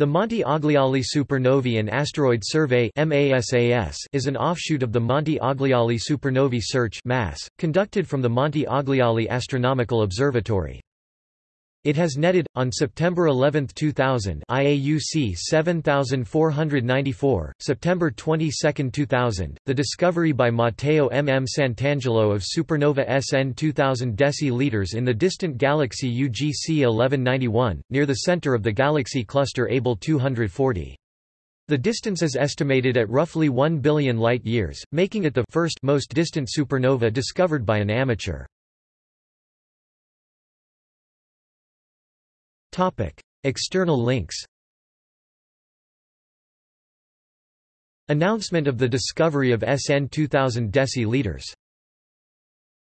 The Monte Agliale Supernovae and Asteroid Survey is an offshoot of the Monte Agliale Supernovae Search conducted from the Monte Agliale Astronomical Observatory. It has netted, on September 11, 2000 IAUC 7494, September 22, 2000, the discovery by Matteo M. M. Santangelo of supernova SN 2000 deci in the distant galaxy UGC 1191, near the center of the galaxy cluster Abell 240. The distance is estimated at roughly 1 billion light-years, making it the first most distant supernova discovered by an amateur. External links Announcement of the discovery of SN 2000 deci